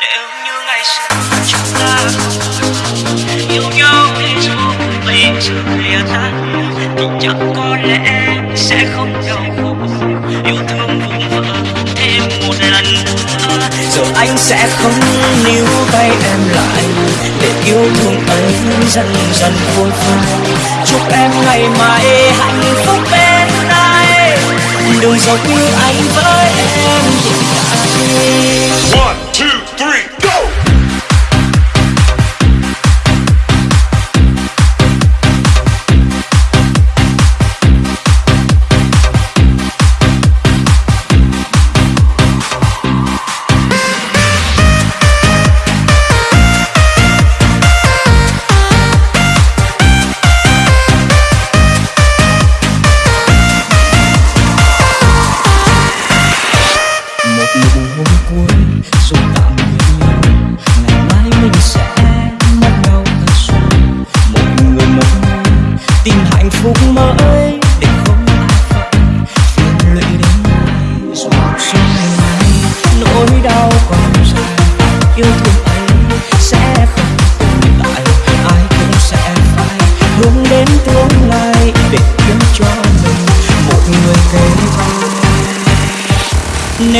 nếu như ngày xưa chúng ta yêu nhau thì dù tình sự lìa tan thì chẳng có lẽ sẽ không đau khổ. Yêu thương vùng vỡ thêm một lần nữa Rồi anh sẽ không níu tay em lại để yêu thương ấy dần dần khôi phai chúc em ngày mai hạnh phúc bên ai, đừng giấu yêu anh với em. One.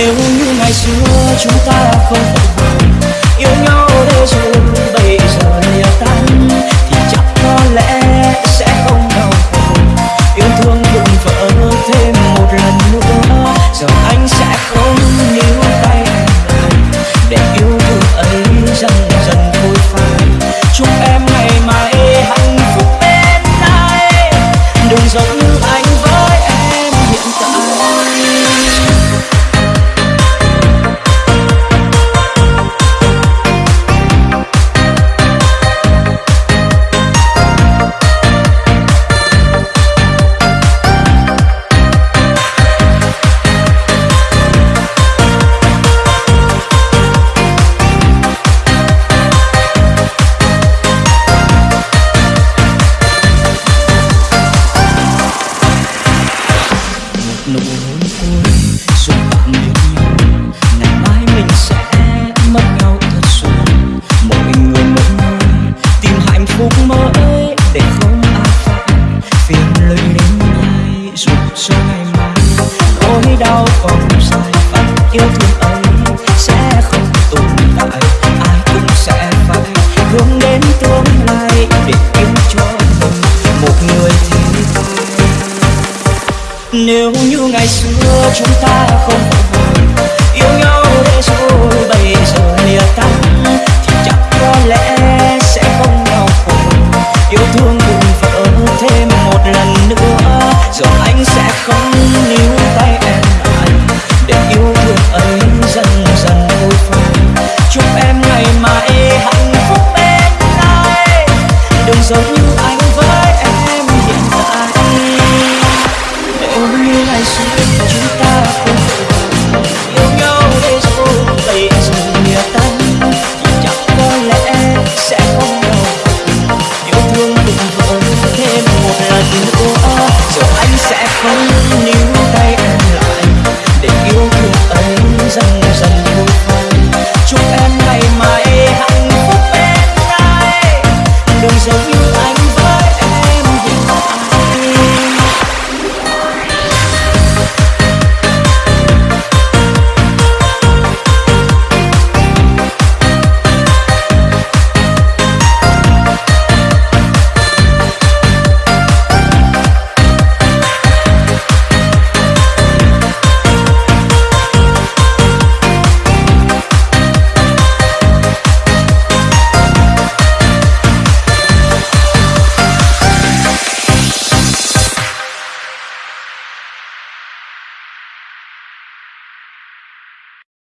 nếu như ngày xưa chúng ta không phải giúp cho ngày mai. Nỗi đau còn dài và yêu thương ấy sẽ không tồn tại. Ai cũng sẽ phải hướng đến tương lai để kiếm cho mình một người thế nếu như ngày xưa chúng ta không yêu nhau để rồi, bây giờ lìa ta